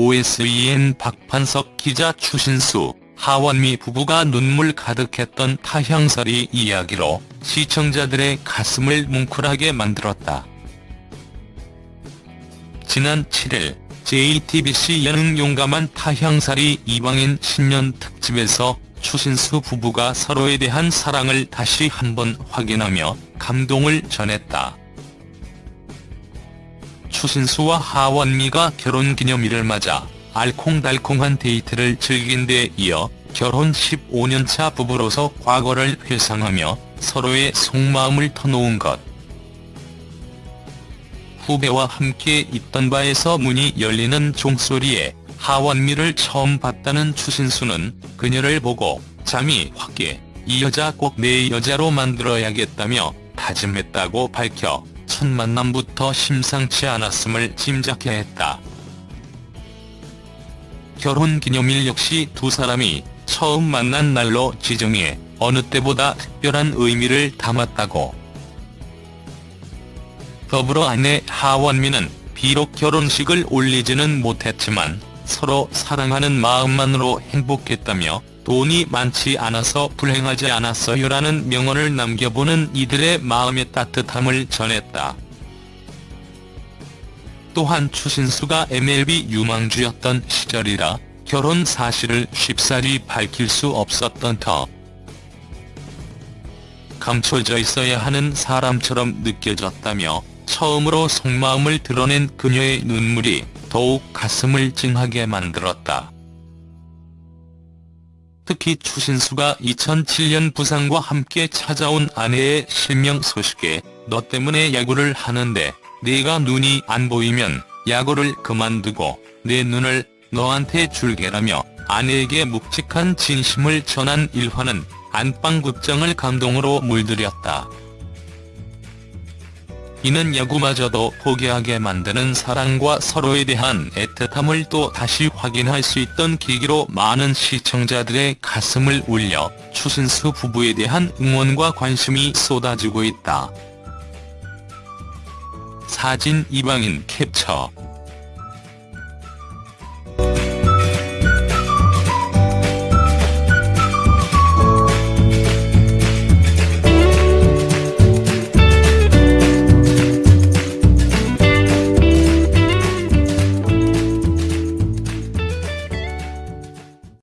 OSEN 박판석 기자 추신수, 하원미 부부가 눈물 가득했던 타향살이 이야기로 시청자들의 가슴을 뭉클하게 만들었다. 지난 7일 JTBC 예능 용감한 타향살이 이방인 신년 특집에서 추신수 부부가 서로에 대한 사랑을 다시 한번 확인하며 감동을 전했다. 추신수와 하원미가 결혼기념일을 맞아 알콩달콩한 데이트를 즐긴 데 이어 결혼 15년차 부부로서 과거를 회상하며 서로의 속마음을 터놓은 것. 후배와 함께 있던 바에서 문이 열리는 종소리에 하원미를 처음 봤다는 추신수는 그녀를 보고 잠이 확 깨 이 여자 꼭 내 여자로 만들어야겠다며 다짐했다고 밝혀 첫 만남부터 심상치 않았음을 짐작해 했다. 결혼기념일 역시 두 사람이 처음 만난 날로 지정해 어느 때보다 특별한 의미를 담았다고. 더불어 아내 하원미는 비록 결혼식을 올리지는 못했지만 서로 사랑하는 마음만으로 행복했다며 돈이 많지 않아서 불행하지 않았어요라는 명언을 남겨보는 이들의 마음의 따뜻함을 전했다. 또한 추신수가 MLB 유망주였던 시절이라 결혼 사실을 쉽사리 밝힐 수 없었던 터. 감춰져 있어야 하는 사람처럼 느껴졌다며 처음으로 속마음을 드러낸 그녀의 눈물이 더욱 가슴을 찡하게 만들었다. 특히 추신수가 2007년 부상과 함께 찾아온 아내의 실명 소식에 너 때문에 야구를 하는데 네가 눈이 안 보이면 야구를 그만두고 내 눈을 너한테 줄게라며 아내에게 묵직한 진심을 전한 일화는 안방극장을 감동으로 물들였다. 이는 야구마저도 포기하게 만드는 사랑과 서로에 대한 애틋함을 또 다시 확인할 수 있던 계기로 많은 시청자들의 가슴을 울려 추신수 부부에 대한 응원과 관심이 쏟아지고 있다. 사진 이방인 캡처